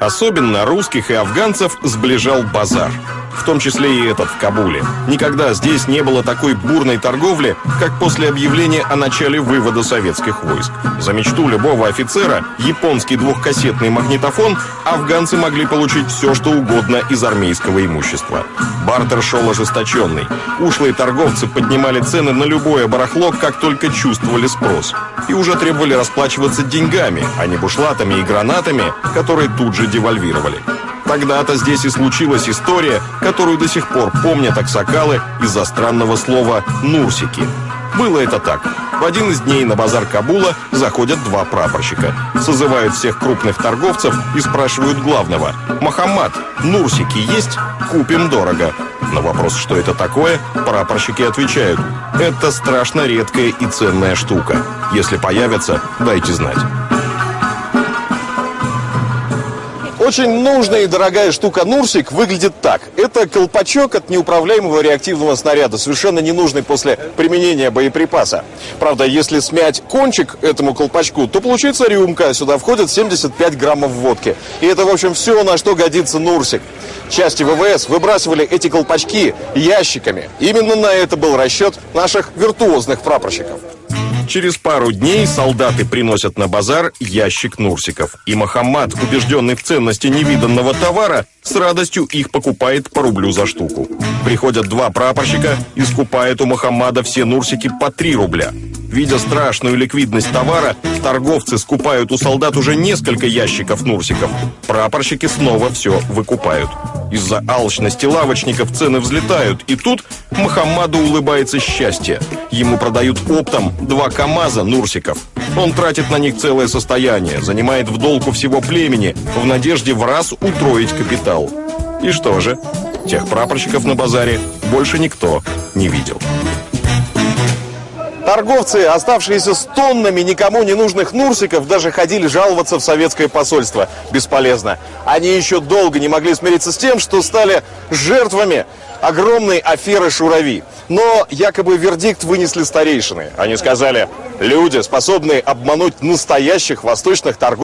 Особенно русских и афганцев сближал базар. В том числе и этот в Кабуле. Никогда здесь не было такой бурной торговли, как после объявления о начале вывода советских войск. За мечту любого офицера, японский двухкассетный магнитофон, афганцы могли получить все, что угодно из армейского имущества. Бартер шел ожесточенный. Ушлые торговцы поднимали цены на любое барахло, как только чувствовали спрос. И уже требовали расплачиваться деньгами, а не бушлатами и гранатами, которые тут же девальвировали. Тогда-то здесь и случилась история, которую до сих пор помнят аксакалы из-за странного слова «нурсики». Было это так. В один из дней на базар Кабула заходят два прапорщика. Созывают всех крупных торговцев и спрашивают главного. «Мохаммад, нурсики есть? Купим дорого». На вопрос, что это такое, прапорщики отвечают. «Это страшно редкая и ценная штука. Если появится, дайте знать». Очень нужная и дорогая штука Нурсик выглядит так. Это колпачок от неуправляемого реактивного снаряда, совершенно ненужный после применения боеприпаса. Правда, если смять кончик этому колпачку, то получится рюмка. Сюда входит 75 граммов водки. И это, в общем, все, на что годится Нурсик. Части ВВС выбрасывали эти колпачки ящиками. Именно на это был расчет наших виртуозных прапорщиков. Через пару дней солдаты приносят на базар ящик нурсиков. И Мохаммад, убежденный в ценности невиданного товара, с радостью их покупает по рублю за штуку. Приходят два прапорщика и скупают у Мохаммада все нурсики по три рубля. Видя страшную ликвидность товара, торговцы скупают у солдат уже несколько ящиков нурсиков. Прапорщики снова все выкупают. Из-за алчности лавочников цены взлетают, и тут Мохаммаду улыбается счастье. Ему продают оптом два КАМАЗа Нурсиков. Он тратит на них целое состояние, занимает в долгу всего племени, в надежде в раз утроить капитал. И что же? Тех прапорщиков на базаре больше никто не видел. Торговцы, оставшиеся с тоннами никому не нужных нурсиков, даже ходили жаловаться в советское посольство. Бесполезно. Они еще долго не могли смириться с тем, что стали жертвами огромной аферы Шурави. Но якобы вердикт вынесли старейшины. Они сказали, люди, способные обмануть настоящих восточных торговцев,